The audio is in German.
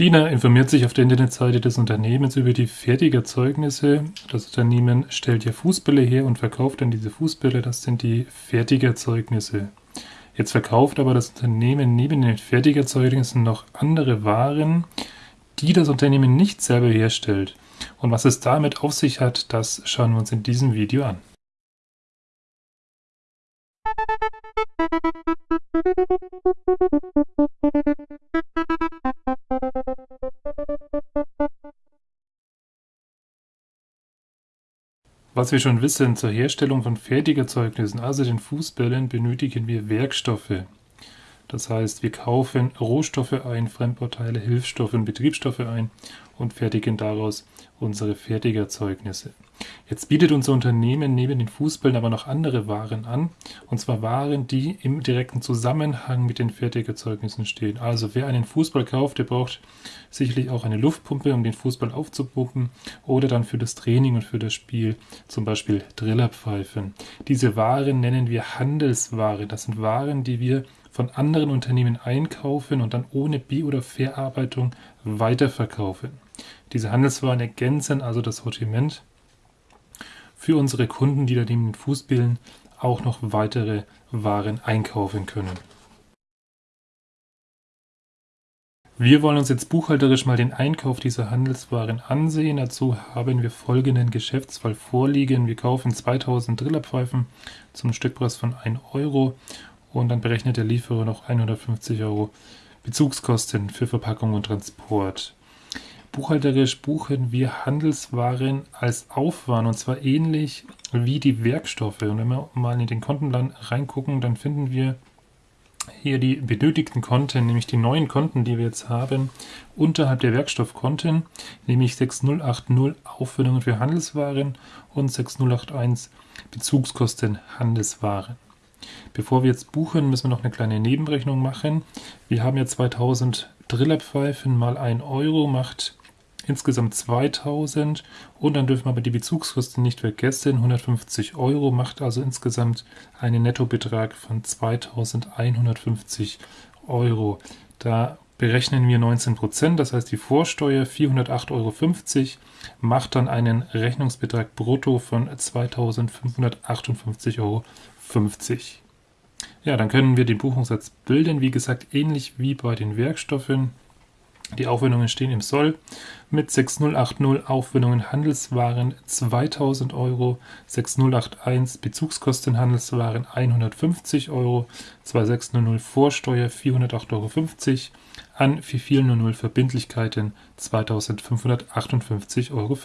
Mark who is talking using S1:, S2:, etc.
S1: Tina informiert sich auf der Internetseite des Unternehmens über die Fertigerzeugnisse. Das Unternehmen stellt ja Fußbälle her und verkauft dann diese Fußbälle. Das sind die Fertigerzeugnisse. Jetzt verkauft aber das Unternehmen neben den Fertigerzeugnissen noch andere Waren, die das Unternehmen nicht selber herstellt. Und was es damit auf sich hat, das schauen wir uns in diesem Video an. Was wir schon wissen, zur Herstellung von Fertigerzeugnissen, also den Fußbällen, benötigen wir Werkstoffe. Das heißt, wir kaufen Rohstoffe ein, Fremdbauteile, Hilfsstoffe und Betriebsstoffe ein und fertigen daraus unsere Fertigerzeugnisse. Jetzt bietet unser Unternehmen neben den Fußbällen aber noch andere Waren an, und zwar Waren, die im direkten Zusammenhang mit den Fertigerzeugnissen stehen. Also wer einen Fußball kauft, der braucht sicherlich auch eine Luftpumpe, um den Fußball aufzupumpen oder dann für das Training und für das Spiel zum Beispiel Drillerpfeifen. Diese Waren nennen wir Handelsware. Das sind Waren, die wir von anderen Unternehmen einkaufen und dann ohne Bi- oder Verarbeitung weiterverkaufen. Diese Handelswaren ergänzen also das Sortiment für unsere Kunden, die da neben den Fußbillen auch noch weitere Waren einkaufen können. Wir wollen uns jetzt buchhalterisch mal den Einkauf dieser Handelswaren ansehen. Dazu haben wir folgenden Geschäftsfall vorliegen. Wir kaufen 2000 Drillerpfeifen zum Stückpreis von 1 Euro und dann berechnet der Lieferer noch 150 Euro Bezugskosten für Verpackung und Transport. Buchhalterisch buchen wir Handelswaren als Aufwand und zwar ähnlich wie die Werkstoffe. Und wenn wir mal in den Kontenplan reingucken, dann finden wir hier die benötigten Konten, nämlich die neuen Konten, die wir jetzt haben, unterhalb der Werkstoffkonten, nämlich 6080 Aufwendungen für Handelswaren und 6081 Bezugskosten Handelswaren. Bevor wir jetzt buchen, müssen wir noch eine kleine Nebenrechnung machen. Wir haben ja 2000 Drillerpfeifen mal 1 Euro macht insgesamt 2000 und dann dürfen wir aber die Bezugskosten nicht vergessen. 150 Euro macht also insgesamt einen Nettobetrag von 2150 Euro. Da berechnen wir 19%, das heißt die Vorsteuer 408,50 Euro macht dann einen Rechnungsbetrag brutto von 2558,50 Euro. Ja, dann können wir den Buchungssatz bilden, wie gesagt, ähnlich wie bei den Werkstoffen. Die Aufwendungen stehen im Soll. Mit 6080 Aufwendungen Handelswaren 2000 Euro, 6081 Bezugskosten Handelswaren 150 Euro, 2600 Vorsteuer 408,50 Euro, an 4400 Verbindlichkeiten 2558,50 Euro.